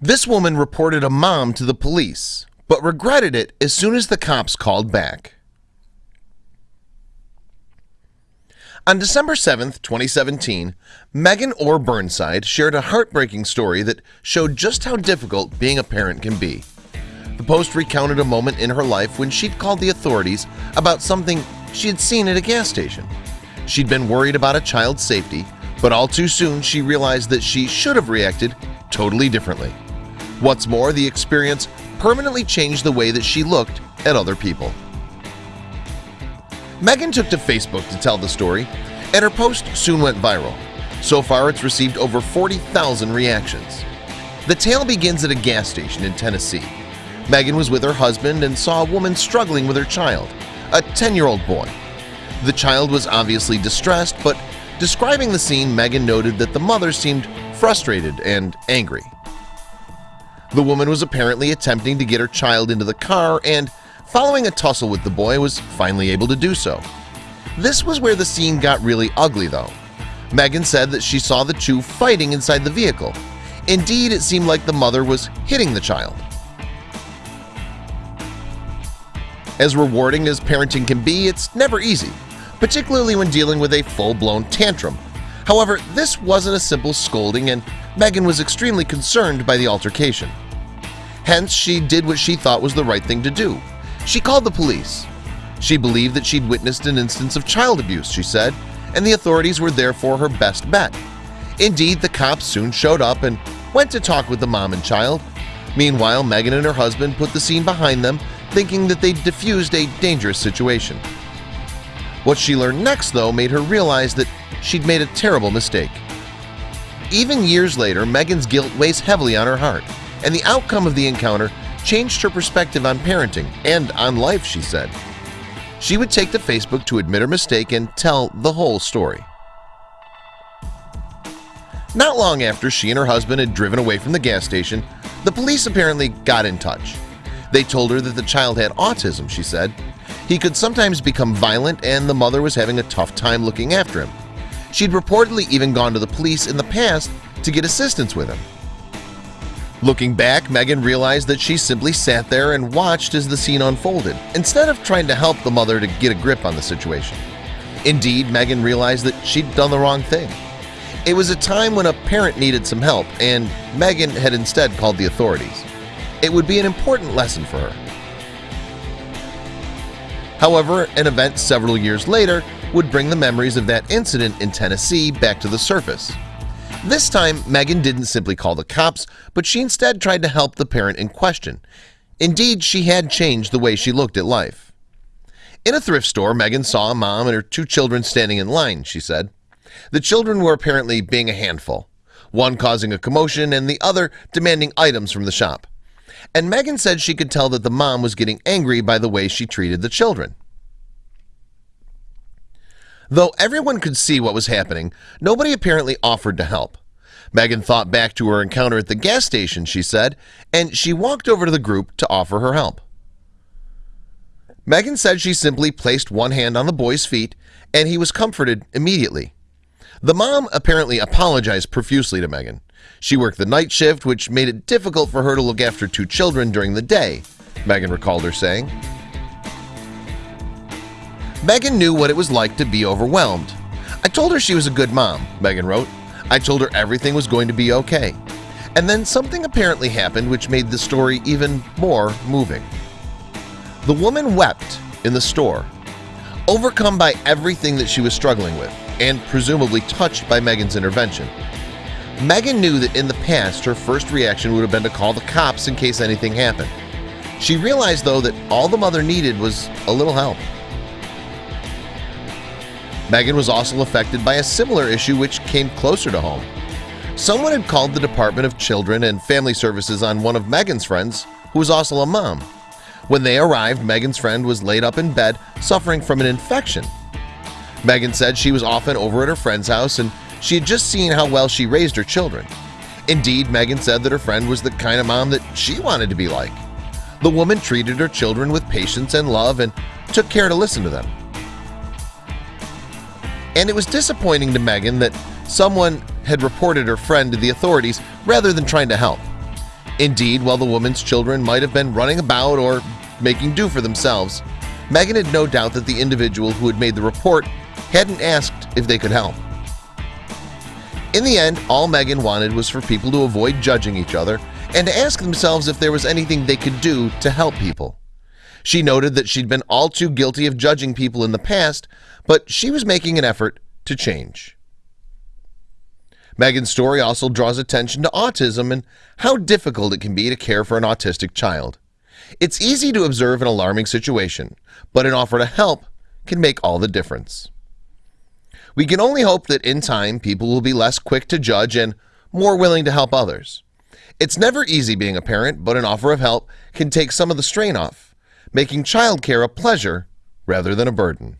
This woman reported a mom to the police, but regretted it as soon as the cops called back. On December 7, 2017, Megan Orr Burnside shared a heartbreaking story that showed just how difficult being a parent can be. The post recounted a moment in her life when she'd called the authorities about something she had seen at a gas station. She'd been worried about a child's safety, but all too soon she realized that she should have reacted totally differently. What's more, the experience permanently changed the way that she looked at other people. Megan took to Facebook to tell the story, and her post soon went viral. So far, it's received over 40,000 reactions. The tale begins at a gas station in Tennessee. Megan was with her husband and saw a woman struggling with her child, a 10-year-old boy. The child was obviously distressed, but describing the scene, Megan noted that the mother seemed frustrated and angry. The woman was apparently attempting to get her child into the car and, following a tussle with the boy, was finally able to do so. This was where the scene got really ugly though. Megan said that she saw the two fighting inside the vehicle. Indeed, it seemed like the mother was hitting the child. As rewarding as parenting can be, it's never easy, particularly when dealing with a full-blown tantrum. However, this wasn't a simple scolding and Megan was extremely concerned by the altercation. Hence, she did what she thought was the right thing to do. She called the police. She believed that she'd witnessed an instance of child abuse, she said, and the authorities were therefore her best bet. Indeed, the cops soon showed up and went to talk with the mom and child. Meanwhile, Megan and her husband put the scene behind them, thinking that they'd diffused a dangerous situation. What she learned next, though, made her realize that she'd made a terrible mistake. Even years later, Megan's guilt weighs heavily on her heart, and the outcome of the encounter changed her perspective on parenting and on life, she said. She would take to Facebook to admit her mistake and tell the whole story. Not long after she and her husband had driven away from the gas station, the police apparently got in touch. They told her that the child had autism, she said. He could sometimes become violent and the mother was having a tough time looking after him. She'd reportedly even gone to the police in the past to get assistance with him. Looking back, Megan realized that she simply sat there and watched as the scene unfolded, instead of trying to help the mother to get a grip on the situation. Indeed, Megan realized that she'd done the wrong thing. It was a time when a parent needed some help, and Megan had instead called the authorities. It would be an important lesson for her. However, an event several years later would bring the memories of that incident in Tennessee back to the surface. This time, Megan didn't simply call the cops, but she instead tried to help the parent in question. Indeed, she had changed the way she looked at life. In a thrift store, Megan saw a mom and her two children standing in line, she said. The children were apparently being a handful, one causing a commotion and the other demanding items from the shop. And Megan said she could tell that the mom was getting angry by the way she treated the children. Though everyone could see what was happening, nobody apparently offered to help. Megan thought back to her encounter at the gas station, she said, and she walked over to the group to offer her help. Megan said she simply placed one hand on the boy's feet and he was comforted immediately. The mom apparently apologized profusely to Megan. She worked the night shift, which made it difficult for her to look after two children during the day, Megan recalled her saying. Megan knew what it was like to be overwhelmed. I told her she was a good mom, Megan wrote. I told her everything was going to be okay. And then something apparently happened which made the story even more moving. The woman wept in the store, overcome by everything that she was struggling with and presumably touched by Megan's intervention. Megan knew that in the past her first reaction would have been to call the cops in case anything happened. She realized though that all the mother needed was a little help. Megan was also affected by a similar issue which came closer to home. Someone had called the Department of Children and Family Services on one of Megan's friends, who was also a mom. When they arrived, Megan's friend was laid up in bed suffering from an infection. Megan said she was often over at her friend's house and she had just seen how well she raised her children. Indeed, Megan said that her friend was the kind of mom that she wanted to be like. The woman treated her children with patience and love and took care to listen to them and it was disappointing to Megan that someone had reported her friend to the authorities rather than trying to help. Indeed, while the woman's children might have been running about or making do for themselves, Megan had no doubt that the individual who had made the report hadn't asked if they could help. In the end, all Megan wanted was for people to avoid judging each other and to ask themselves if there was anything they could do to help people. She noted that she'd been all too guilty of judging people in the past, but she was making an effort to change. Megan's story also draws attention to autism and how difficult it can be to care for an autistic child. It's easy to observe an alarming situation, but an offer to help can make all the difference. We can only hope that in time people will be less quick to judge and more willing to help others. It's never easy being a parent, but an offer of help can take some of the strain off, making childcare a pleasure rather than a burden.